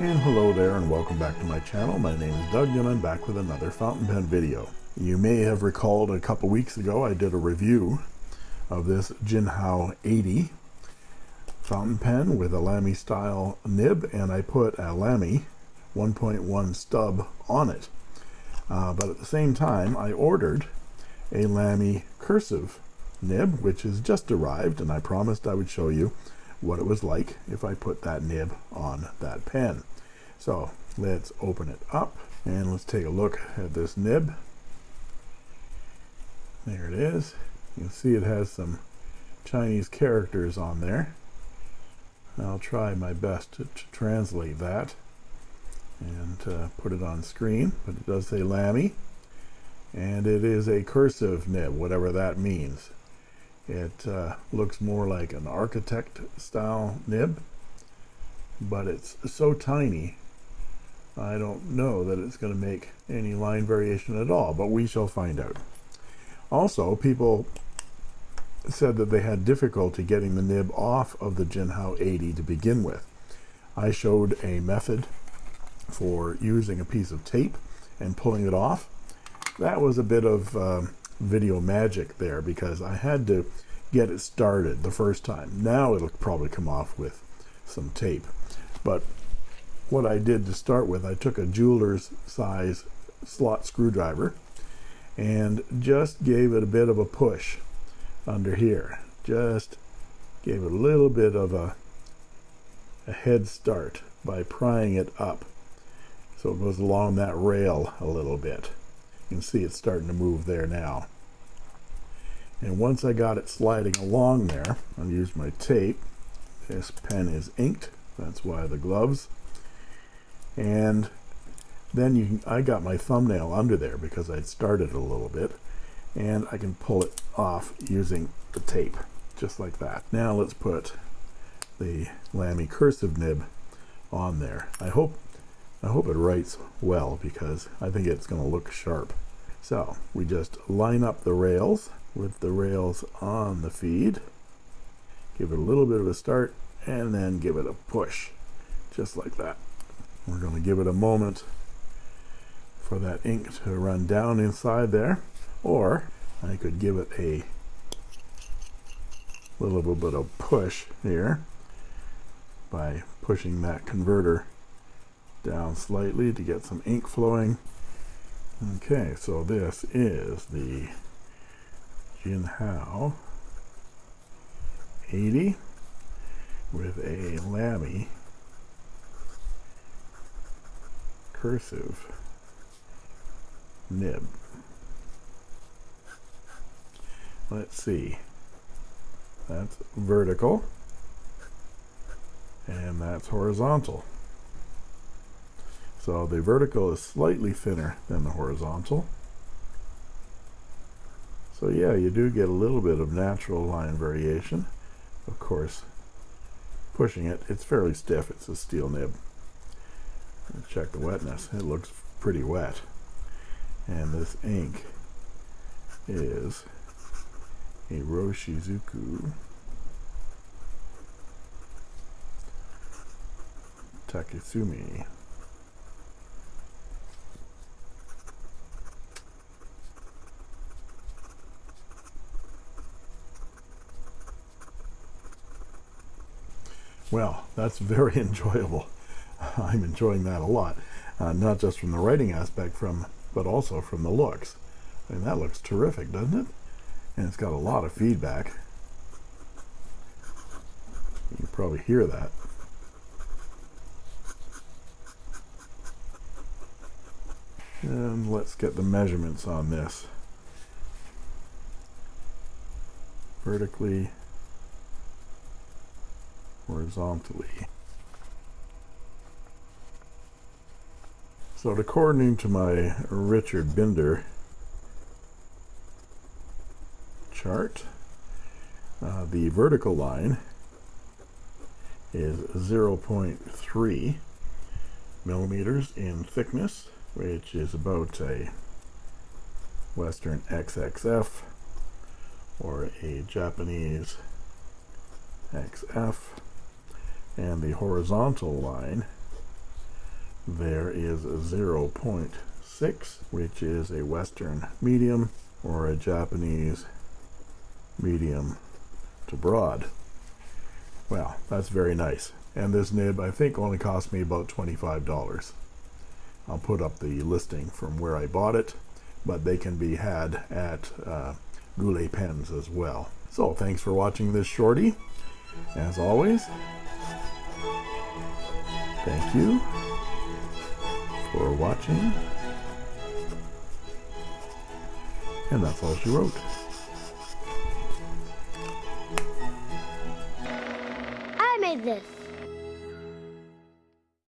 And hello there and welcome back to my channel. My name is Doug and I'm back with another fountain pen video. You may have recalled a couple weeks ago I did a review of this Jinhao 80 fountain pen with a Lamy style nib and I put a Lamy 1.1 stub on it. Uh, but at the same time I ordered a Lamy cursive nib which has just arrived and I promised I would show you what it was like if I put that nib on that pen. So let's open it up and let's take a look at this nib. There it is. You can see it has some Chinese characters on there. I'll try my best to, to translate that and uh, put it on screen but it does say Lamy and it is a cursive nib whatever that means it uh, looks more like an architect style nib but it's so tiny I don't know that it's going to make any line variation at all but we shall find out. Also people said that they had difficulty getting the nib off of the Jinhao 80 to begin with. I showed a method for using a piece of tape and pulling it off. That was a bit of um, video magic there because I had to get it started the first time. Now it'll probably come off with some tape. But what I did to start with I took a jeweler's size slot screwdriver and just gave it a bit of a push under here. Just gave it a little bit of a a head start by prying it up so it goes along that rail a little bit you can see it's starting to move there now. And once I got it sliding along there I'll use my tape. This pen is inked that's why the gloves. And then you can, I got my thumbnail under there because I'd started a little bit and I can pull it off using the tape just like that. Now let's put the Lamy cursive nib on there. I hope I hope it writes well because I think it's going to look sharp. So we just line up the rails with the rails on the feed give it a little bit of a start and then give it a push just like that. We're going to give it a moment for that ink to run down inside there or I could give it a little bit of push here by pushing that converter down slightly to get some ink flowing. Okay so this is the Jinhao 80 with a Lamy cursive nib. Let's see. That's vertical and that's horizontal so the vertical is slightly thinner than the horizontal. So yeah you do get a little bit of natural line variation. Of course pushing it it's fairly stiff. It's a steel nib. Check the wetness. It looks pretty wet. And this ink is Iroshizuku. Takesumi well that's very enjoyable. I'm enjoying that a lot uh, not just from the writing aspect from but also from the looks. I mean that looks terrific doesn't it? And it's got a lot of feedback. You can probably hear that. And let's get the measurements on this. Vertically horizontally. So according to my Richard Binder chart uh, the vertical line is 0.3 millimeters in thickness which is about a Western XXF or a Japanese XF and the horizontal line there is a 0.6 which is a western medium or a Japanese medium to broad. Well that's very nice. And this nib I think only cost me about $25 I'll put up the listing from where I bought it but they can be had at uh, Goulet Pens as well. So thanks for watching this shorty. As always thank you for watching. And that's all she wrote